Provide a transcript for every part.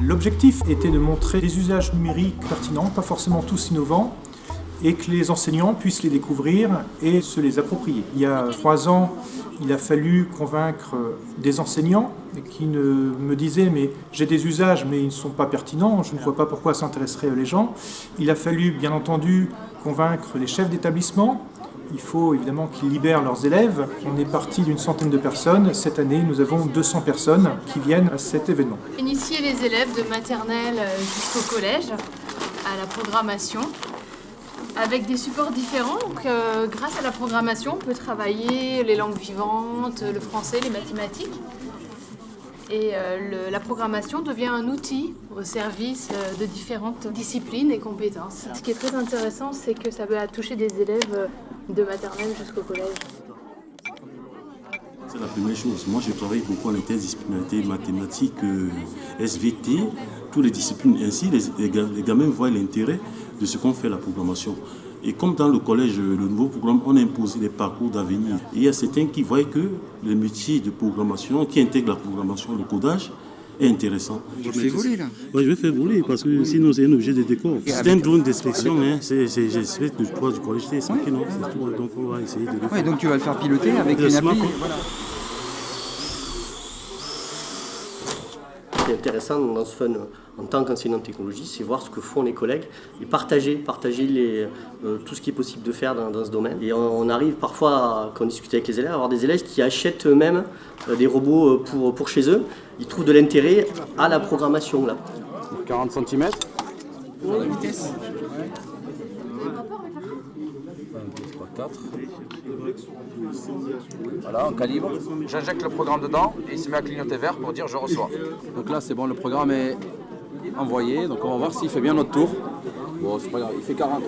L'objectif était de montrer des usages numériques pertinents, pas forcément tous innovants, et que les enseignants puissent les découvrir et se les approprier. Il y a trois ans, il a fallu convaincre des enseignants qui me disaient mais j'ai des usages mais ils ne sont pas pertinents, je ne vois pas pourquoi s'intéresseraient les gens. Il a fallu bien entendu convaincre les chefs d'établissement il faut évidemment qu'ils libèrent leurs élèves. On est parti d'une centaine de personnes. Cette année, nous avons 200 personnes qui viennent à cet événement. Initier les élèves de maternelle jusqu'au collège à la programmation avec des supports différents. Donc, euh, grâce à la programmation, on peut travailler les langues vivantes, le français, les mathématiques. Et euh, la programmation devient un outil au service euh, de différentes disciplines et compétences. Ce qui est très intéressant, c'est que ça va toucher des élèves de maternelle jusqu'au collège. C'est la première chose. Moi, je travaille beaucoup en interdisciplinarité, mathématiques, SVT, toutes les disciplines. Ainsi, les, les gamins voient l'intérêt de ce qu'on fait la programmation. Et comme dans le collège, le nouveau programme, on a imposé des parcours d'avenir. Et il y a certains qui voient que le métier de programmation, qui intègre la programmation, le codage, intéressant. Tu fais voler là Oui, je vais faire voler parce que sinon c'est un objet de décor. C'est un drone d'inspection, hein. j'espère que je du collège, expliqué, non C'est tout, donc on va essayer de le faire. Ouais, donc tu vas le faire piloter avec une appli qui est intéressant dans ce fun en tant qu'enseignant de technologie, c'est voir ce que font les collègues et partager, partager les, euh, tout ce qui est possible de faire dans, ce domaine. Et on, arrive parfois, quand on discute avec les élèves, à avoir des élèves qui achètent eux-mêmes euh, des robots euh, pour, pour chez eux. Ils trouvent de l'intérêt à la programmation. Là. 40 cm La vitesse 4. Voilà, on calibre. J'injecte le programme dedans et il se met à clignoter vert pour dire je reçois. Donc là c'est bon, le programme est envoyé. Donc on va voir s'il fait bien notre tour. Bon, c'est pas grave, il fait 40.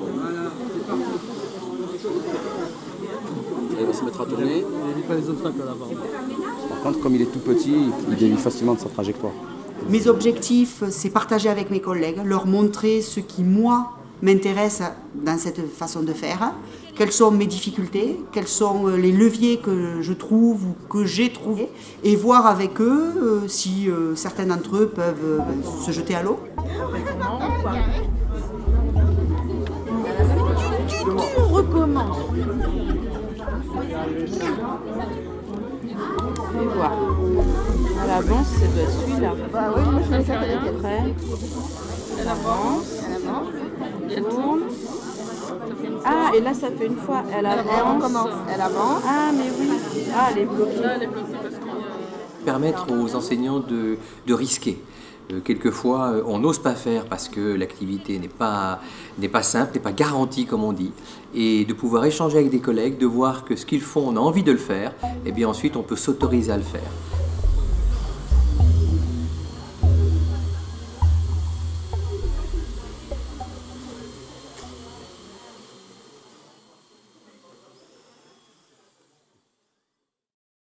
Il va se mettre à tourner. Par contre, comme il est tout petit, il dévie facilement de sa trajectoire. Mes objectifs, c'est partager avec mes collègues, leur montrer ce qui, moi, m'intéresse dans cette façon de faire, quelles sont mes difficultés, quels sont euh, les leviers que je trouve ou que j'ai trouvés, et voir avec eux euh, si euh, certains d'entre eux peuvent se jeter à l'eau. On recommence. On va voir. À l'avance, ça doit être celui-là. Bah oui, moi je vais faire après. Elle avance. Elle avance. Elle tourne. Ah, et là, ça fait une fois. Elle avance. Elle recommence. Elle avance. Ah, mais oui. Ah, elle est bloquée. Permettre aux enseignants de, de risquer. Euh, quelquefois, euh, on n'ose pas faire parce que l'activité n'est pas, pas simple, n'est pas garantie, comme on dit. Et de pouvoir échanger avec des collègues, de voir que ce qu'ils font, on a envie de le faire, et bien ensuite, on peut s'autoriser à le faire.